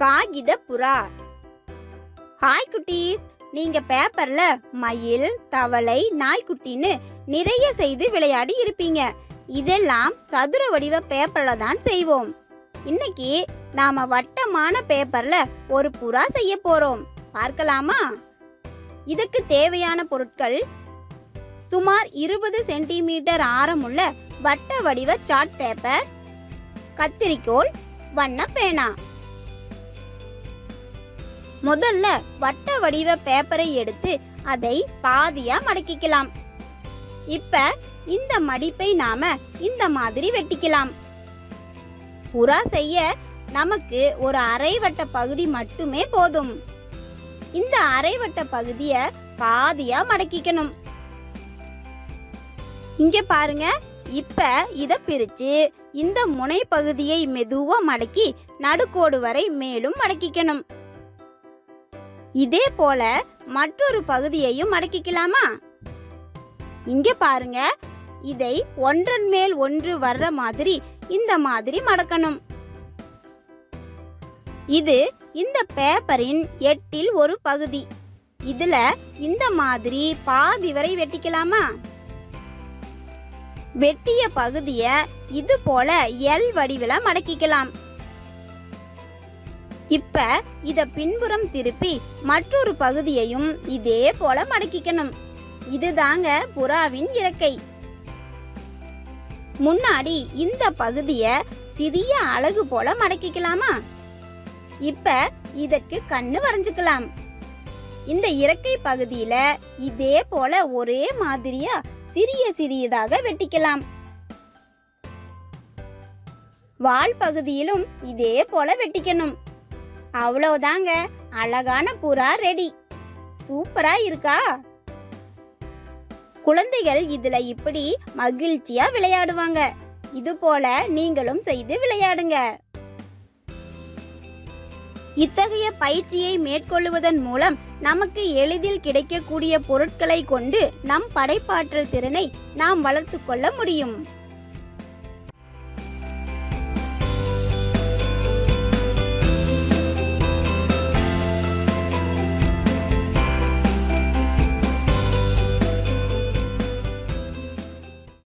காகித புறா ஹாய் குட்டீஸ். நீங்க பேப்பர்ல மயில் தவளை நாய்க்குட்டின்னு நிறைய செய்து விளையாடி இருப்பீங்க. இதெல்லாம் சதுர வடிவ பேப்பர்ல தான் செய்வோம். இன்னைக்கு நாம வட்டமான பேப்பர்ல ஒரு புறா செய்ய போறோம். பார்க்கலாமா? இதுக்கு தேவையான பொருட்கள் சுமார் இருபது சென்டிமீட்டர் ஆரமுள்ள வட்ட வடிவ சார்ட் பேப்பர் கத்திரிக்கோல் வண்ண பேனா. முதல்ல வட்ட வடிவ பேப்பரை எடுத்து அதை பாதியா மடக்கிக்கலாம். இப்ப இந்த மடிப்பை நாம இந்த மாதிரி வெட்டிக்கலாம். புறா செய்ய நமக்கு ஒரு அரைவட்ட பகுதி மட்டுமே போதும். இந்த அரைவட்ட பகுதியை பாதியா மடக்கிக்கணும். இங்க பாருங்க இப்ப இத பிரிச்சு இந்த முனை பகுதியை மெதுவா மடக்கி நடுக்கோடு வரை மேலும் மடக்கிக்கணும். இதே போல மற்றொரு பகுதியையும் மடக்கிக்கலாமா இங்க பாருங்க. இதை ஒன்றன் மேல் ஒன்று வர்ற மாதிரி இந்த மாதிரி மடக்கணும். இது இந்த பேப்பரின் எட்டில் ஒரு பகுதி. இதுல இந்த மாதிரி பாதி வரை வெட்டிக்கலாமா? வெட்டிய பகுதிய இது போல எல் வடிவில மடக்கிக்கலாம். இப்ப இத பின்புறம் திருப்பி மற்றொரு பகுதியையும் இதே போல மடக்கிக்கணும். இதுதாங்க புறாவின் இறக்கை. முன்னாடி இந்த பகுதிய சிறிய அழகு போல மடக்கிக்கலாமா? இப்ப இதற்கு கண்ணு வரைஞ்சுக்கலாம். இந்த இறக்கை பகுதியில இதே போல ஒரே மாதிரியா சிறிய சிறியதாக வெட்டிக்கலாம். வால் பகுதியிலும் இதே போல வெட்டிக்கணும். அவ்வளவுதாங்க. அழகான புறா ரெடி. சூப்பரா இருக்கா? குழந்தைகள் இதுல இப்படி மகிழ்ச்சியா விளையாடுவாங்க. இது போல நீங்களும் செய்து விளையாடுங்க. இத்தகைய பயிற்சியை மேற்கொள்வதன் மூலம் நமக்கு எளிதில் கிடைக்கக்கூடிய பொருட்களை கொண்டு நம் படைப்பாற்றல் திறனை நாம் வளர்த்து கொள்ள முடியும்.